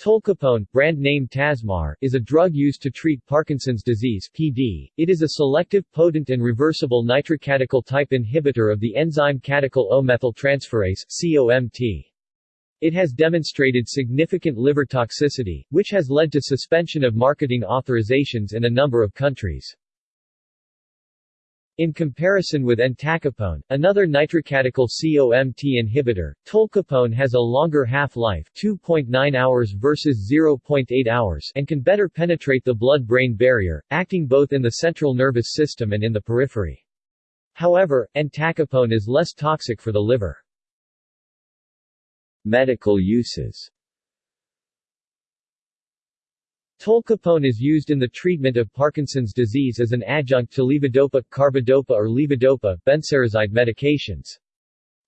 Tolcapone, brand name Tasmar, is a drug used to treat Parkinson's disease (PD). It is a selective potent and reversible nitrocatechol type inhibitor of the enzyme catechol O-methyltransferase (COMT). It has demonstrated significant liver toxicity, which has led to suspension of marketing authorizations in a number of countries. In comparison with entacapone, another nitrocatechol COMT inhibitor, tolcapone has a longer half-life 2.9 hours versus 0.8 hours and can better penetrate the blood-brain barrier, acting both in the central nervous system and in the periphery. However, entacapone is less toxic for the liver. Medical uses Tolcapone is used in the treatment of Parkinson's disease as an adjunct to levodopa, carbidopa or levodopa, benserazide medications.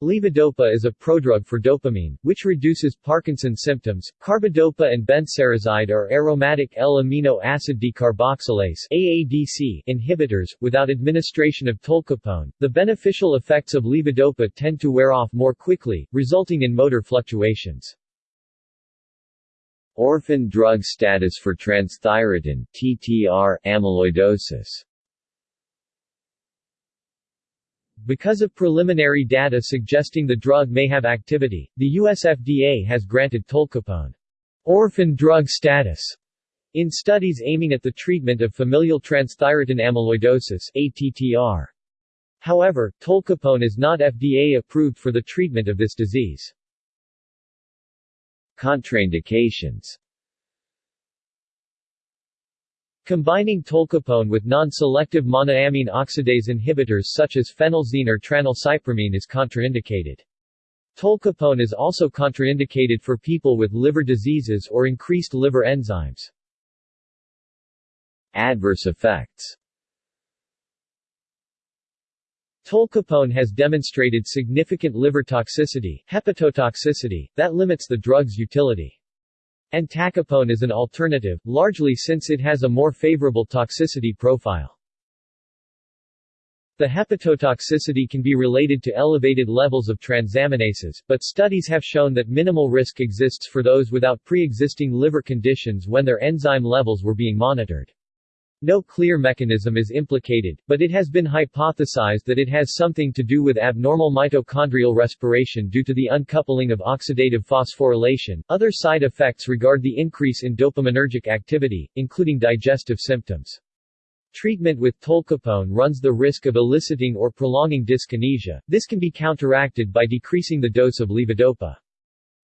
Levodopa is a prodrug for dopamine, which reduces Parkinson's symptoms. Carbidopa and benserazide are aromatic L-amino acid decarboxylase AADC inhibitors. Without administration of tolcapone, the beneficial effects of levodopa tend to wear off more quickly, resulting in motor fluctuations. Orphan drug status for transthyretin TTR amyloidosis Because of preliminary data suggesting the drug may have activity, the US FDA has granted tolcapone orphan drug status in studies aiming at the treatment of familial transthyretin amyloidosis ATTR. However, tolcapone is not FDA approved for the treatment of this disease. Contraindications Combining tolcapone with non-selective monoamine oxidase inhibitors such as phenelzine or tranylcypromine is contraindicated. Tolcapone is also contraindicated for people with liver diseases or increased liver enzymes. Adverse effects Tolcapone has demonstrated significant liver toxicity, hepatotoxicity, that limits the drug's utility. Entacapone is an alternative, largely since it has a more favorable toxicity profile. The hepatotoxicity can be related to elevated levels of transaminases, but studies have shown that minimal risk exists for those without pre-existing liver conditions when their enzyme levels were being monitored. No clear mechanism is implicated, but it has been hypothesized that it has something to do with abnormal mitochondrial respiration due to the uncoupling of oxidative phosphorylation. Other side effects regard the increase in dopaminergic activity, including digestive symptoms. Treatment with tolcapone runs the risk of eliciting or prolonging dyskinesia. This can be counteracted by decreasing the dose of levodopa.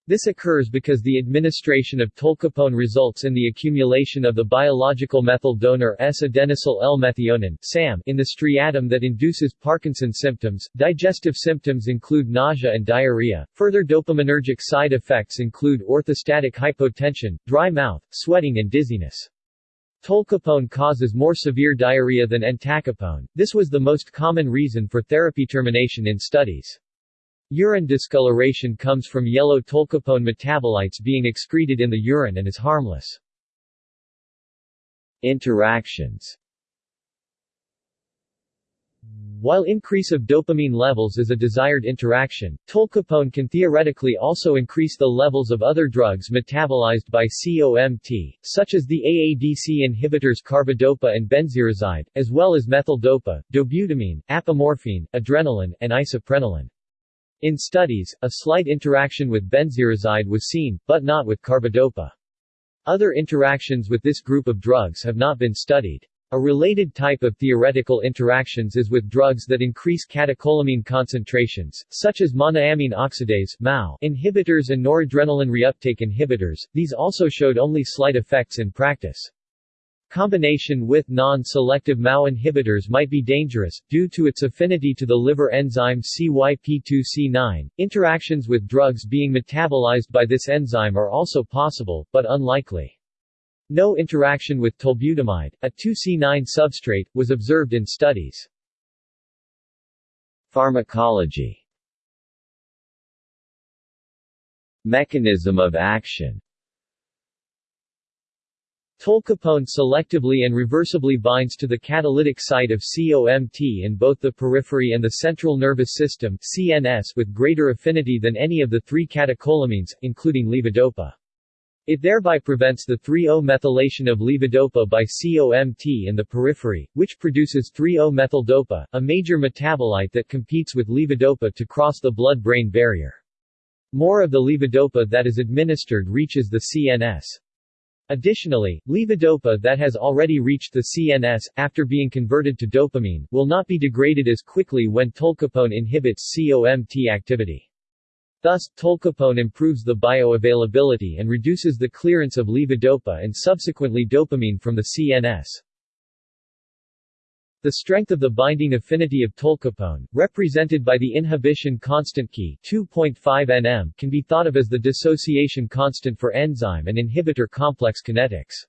This occurs because the administration of tolcapone results in the accumulation of the biological methyl donor S-adenosyl L-methionine in the striatum that induces Parkinson's symptoms. Digestive symptoms include nausea and diarrhea. Further dopaminergic side effects include orthostatic hypotension, dry mouth, sweating and dizziness. Tolcapone causes more severe diarrhea than entacapone. This was the most common reason for therapy termination in studies. Urine discoloration comes from yellow tolcapone metabolites being excreted in the urine and is harmless. Interactions While increase of dopamine levels is a desired interaction, tolcapone can theoretically also increase the levels of other drugs metabolized by COMT, such as the AADC inhibitors carbidopa and benserazide, as well as methyldopa, dobutamine, apomorphine, adrenaline, and isoprenaline. In studies, a slight interaction with benserazide was seen, but not with carbidopa. Other interactions with this group of drugs have not been studied. A related type of theoretical interactions is with drugs that increase catecholamine concentrations, such as monoamine oxidase inhibitors and noradrenaline reuptake inhibitors, these also showed only slight effects in practice. Combination with non-selective MAO inhibitors might be dangerous, due to its affinity to the liver enzyme CYP2C9. Interactions with drugs being metabolized by this enzyme are also possible, but unlikely. No interaction with tolbutamide, a 2C9 substrate, was observed in studies. Pharmacology Mechanism of action Tolcapone selectively and reversibly binds to the catalytic site of COMT in both the periphery and the central nervous system CNS with greater affinity than any of the three catecholamines, including levodopa. It thereby prevents the 3-O-methylation of levodopa by COMT in the periphery, which produces 3-O-methyldopa, a major metabolite that competes with levodopa to cross the blood-brain barrier. More of the levodopa that is administered reaches the CNS. Additionally, levodopa that has already reached the CNS, after being converted to dopamine, will not be degraded as quickly when tolcapone inhibits COMT activity. Thus, tolcapone improves the bioavailability and reduces the clearance of levodopa and subsequently dopamine from the CNS. The strength of the binding affinity of tolcapone, represented by the inhibition constant key 2.5 nm, can be thought of as the dissociation constant for enzyme and inhibitor complex kinetics.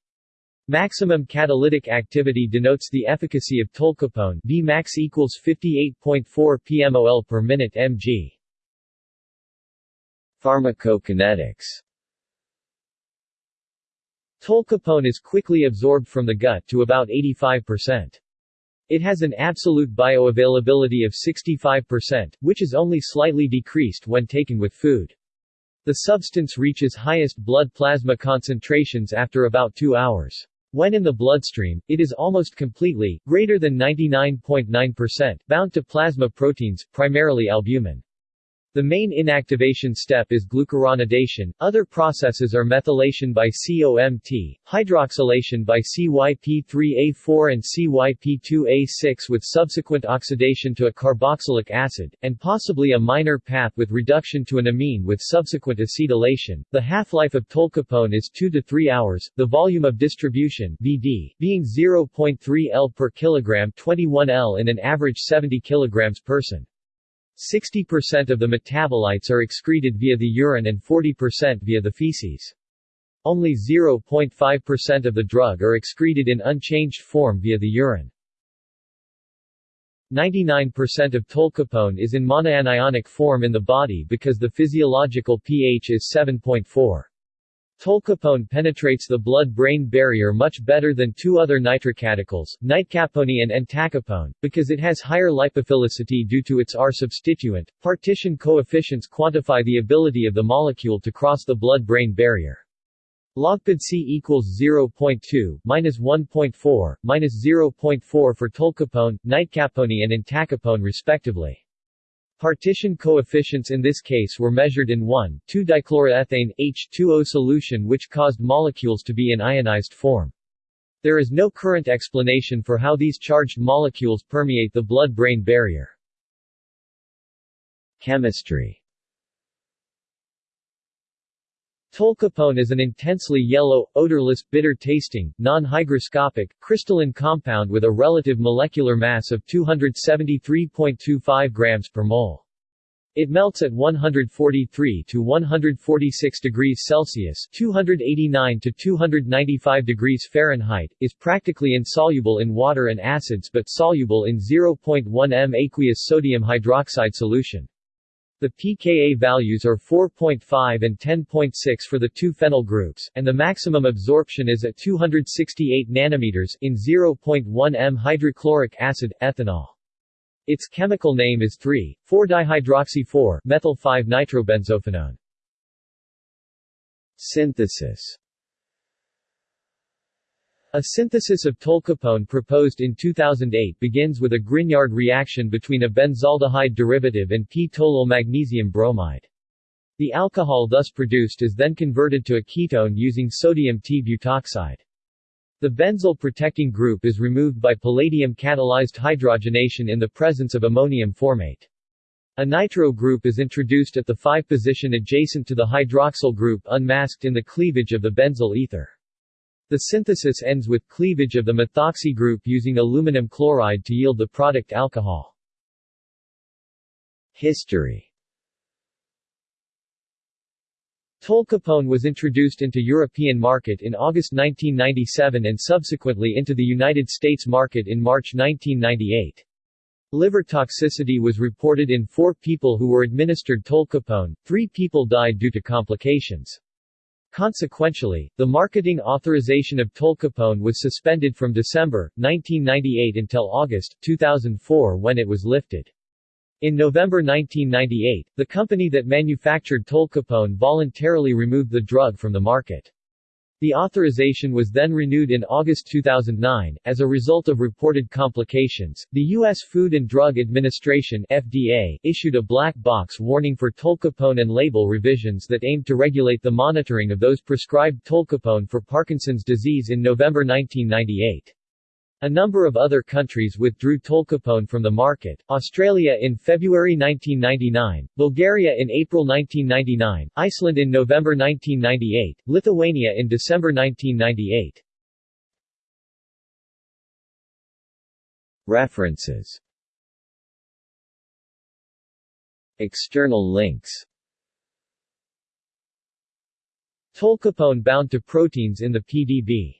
Maximum catalytic activity denotes the efficacy of tolcapone Vmax equals 58.4 pmol per minute mg. Pharmacokinetics Tolcapone is quickly absorbed from the gut to about 85%. It has an absolute bioavailability of 65%, which is only slightly decreased when taken with food. The substance reaches highest blood plasma concentrations after about 2 hours. When in the bloodstream, it is almost completely, greater than 99.9%, bound to plasma proteins, primarily albumin. The main inactivation step is glucuronidation, other processes are methylation by COMT, hydroxylation by CYP3A4 and CYP2A6 with subsequent oxidation to a carboxylic acid, and possibly a minor path with reduction to an amine with subsequent acetylation. The half-life of tolcapone is 2 to 3 hours, the volume of distribution VD, being 0.3 L per kilogram 21 L in an average 70 kg person. 60% of the metabolites are excreted via the urine and 40% via the feces. Only 0.5% of the drug are excreted in unchanged form via the urine. 99% of tolcapone is in monoanionic form in the body because the physiological pH is 7.4. Tolcapone penetrates the blood-brain barrier much better than two other nitrocatechol, nitecapone and entacapone, because it has higher lipophilicity due to its R substituent. Partition coefficients quantify the ability of the molecule to cross the blood-brain barrier. Logpd C equals 0.2, minus 1.4, minus 0.4 for tolcapone, nitecapone and entacapone respectively. Partition coefficients in this case were measured in 1,2-dichloroethane, H2O solution which caused molecules to be in ionized form. There is no current explanation for how these charged molecules permeate the blood-brain barrier. Chemistry Tolcapone is an intensely yellow, odorless, bitter-tasting, non-hygroscopic, crystalline compound with a relative molecular mass of 273.25 grams per mole. It melts at 143 to 146 degrees Celsius (289 to 295 degrees Fahrenheit), is practically insoluble in water and acids but soluble in 0.1 m aqueous sodium hydroxide solution. The pKa values are 4.5 and 10.6 for the two phenyl groups, and the maximum absorption is at 268 nanometers in 0.1 m hydrochloric acid, ethanol. Its chemical name is 3,4-dihydroxy-4-methyl-5-nitrobenzophenone. Synthesis a synthesis of tolcapone proposed in 2008 begins with a Grignard reaction between a benzaldehyde derivative and p-toluol magnesium bromide. The alcohol thus produced is then converted to a ketone using sodium T-butoxide. The benzyl protecting group is removed by palladium-catalyzed hydrogenation in the presence of ammonium formate. A nitro group is introduced at the 5 position adjacent to the hydroxyl group unmasked in the cleavage of the benzyl ether. The synthesis ends with cleavage of the methoxy group using aluminum chloride to yield the product alcohol. History Tolcapone was introduced into European market in August 1997 and subsequently into the United States market in March 1998. Liver toxicity was reported in four people who were administered tolcapone, three people died due to complications. Consequentially, the marketing authorization of tolcapone was suspended from December, 1998 until August, 2004 when it was lifted. In November 1998, the company that manufactured tolcapone voluntarily removed the drug from the market. The authorization was then renewed in August 2009. As a result of reported complications, the U.S. Food and Drug Administration FDA issued a black box warning for tolcapone and label revisions that aimed to regulate the monitoring of those prescribed tolcapone for Parkinson's disease in November 1998. A number of other countries withdrew tolcapone from the market, Australia in February 1999, Bulgaria in April 1999, Iceland in November 1998, Lithuania in December 1998. References External links Tolcapone bound to proteins in the PDB